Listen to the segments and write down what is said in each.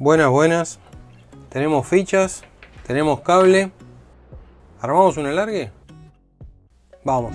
Buenas, buenas. Tenemos fichas, tenemos cable. ¿Armamos un alargue? Vamos.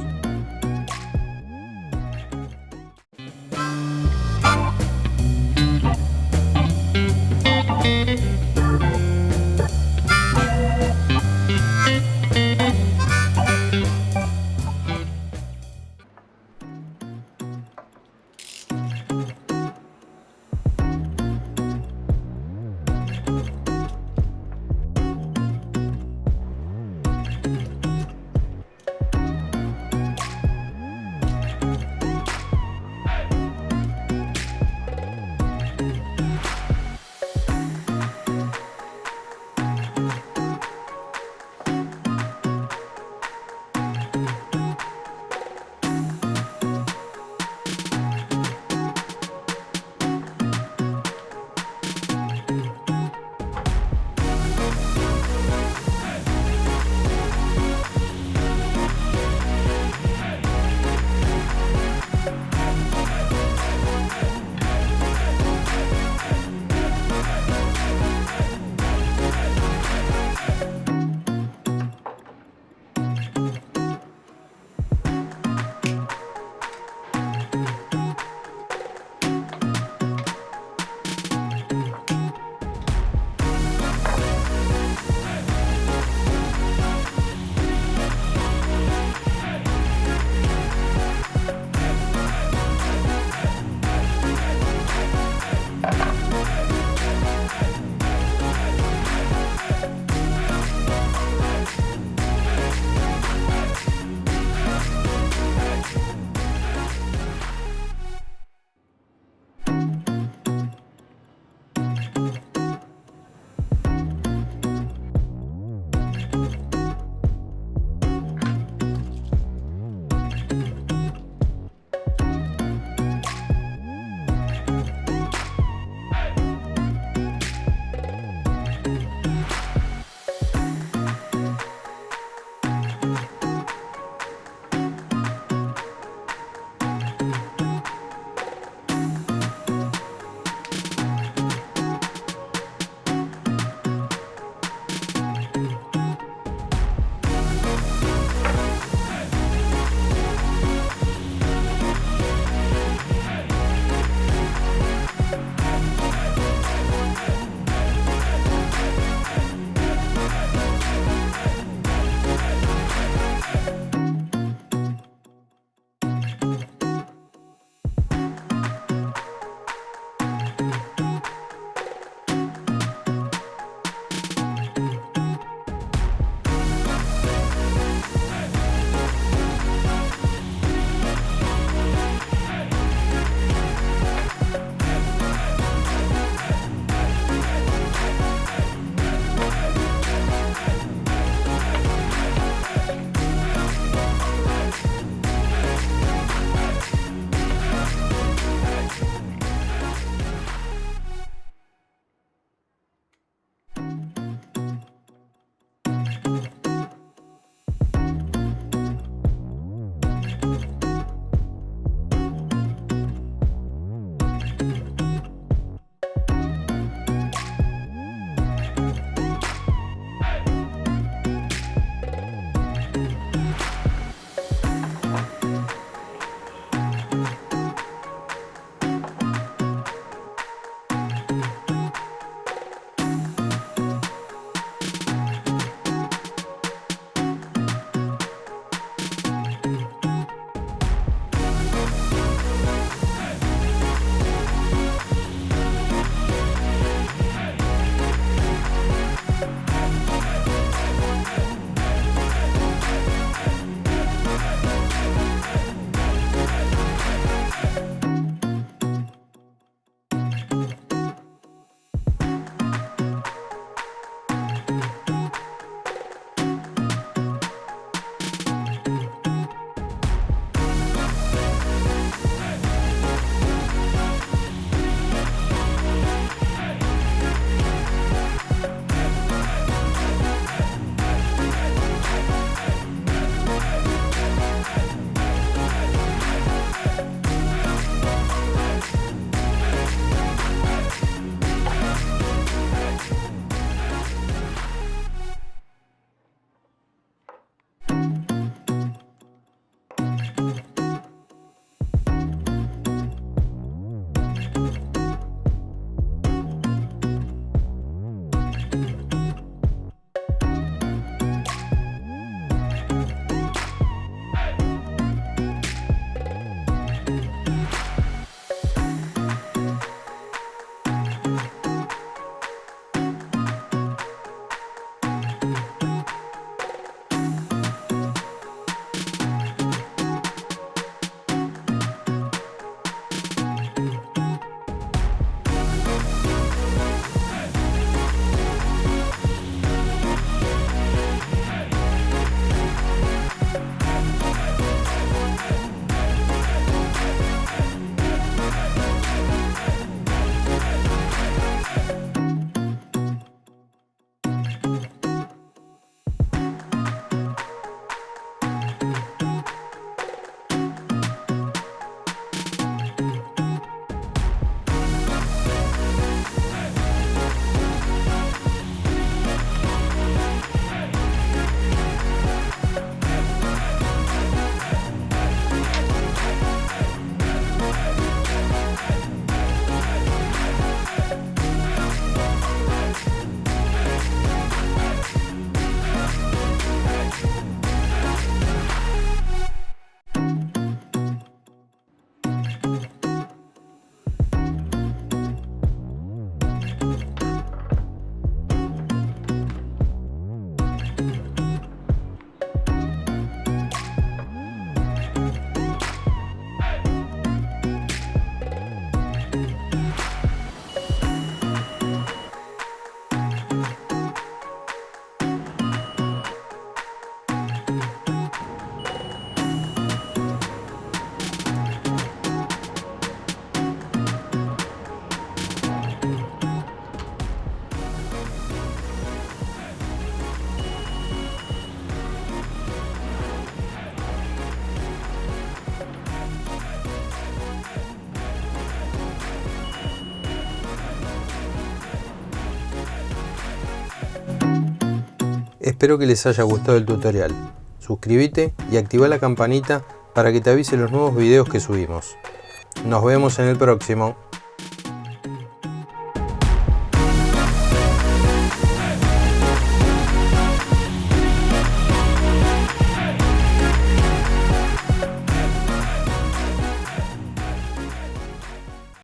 Espero que les haya gustado el tutorial. Suscríbete y activa la campanita para que te avise los nuevos videos que subimos. Nos vemos en el próximo.